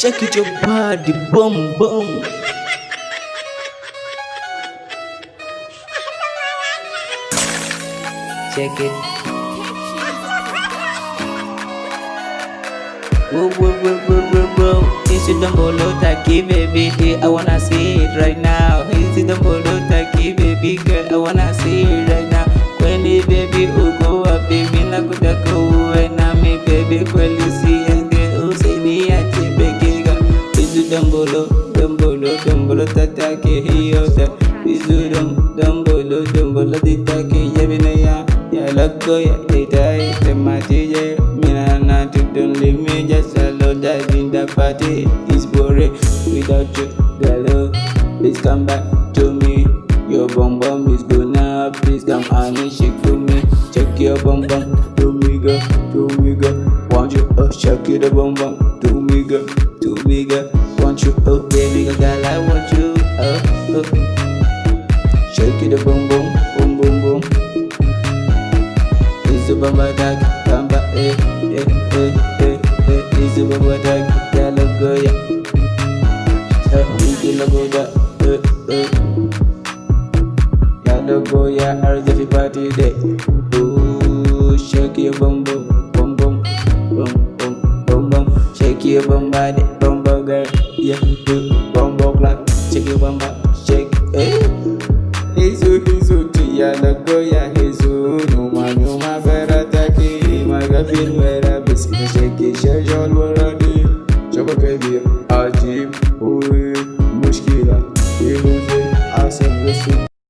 Shake it your body, boom, boom. Shake it. Woo, woo, woo, woo, woo, woo. It's you don't follow baby. I wanna see it right now. It's you don't follow baby girl. I wanna see it right now. When the baby, oh, go up, baby. Nakutaka. Dambolo, dambolo, dambolo tatake hiyo ta. Isu dam, dambolo, dambolo ditake yabina ya. Ya lako ya itai temati Mina na to don't leave me just alone Dive in the party It's boring without you Girl, please come back to me. Your bum bum is now Please come and shake for me. Check your bum bum To me girl, to me girl Want you oh shake your bum bum To me girl, to me girl want you up, baby gaga, I want you up, up. Shake it boom boom, boom boom boom. It's a bamba dag, bamba eh eh eh eh eh. It's a bamba dag, that love girl, yeah. Tell me you love go yeah eh eh. That love go yeah, I'll give you party day. Ooh, shake your boom boom boom boom boom boom, bum bum. Shake your bum body bao gay yeah cứ bong bong lại check you bam bam check eh hizu hizu tia da goya hizu. Numa numa vera taki magafin vera biski shake shake jol wala di chobake bi ajib oi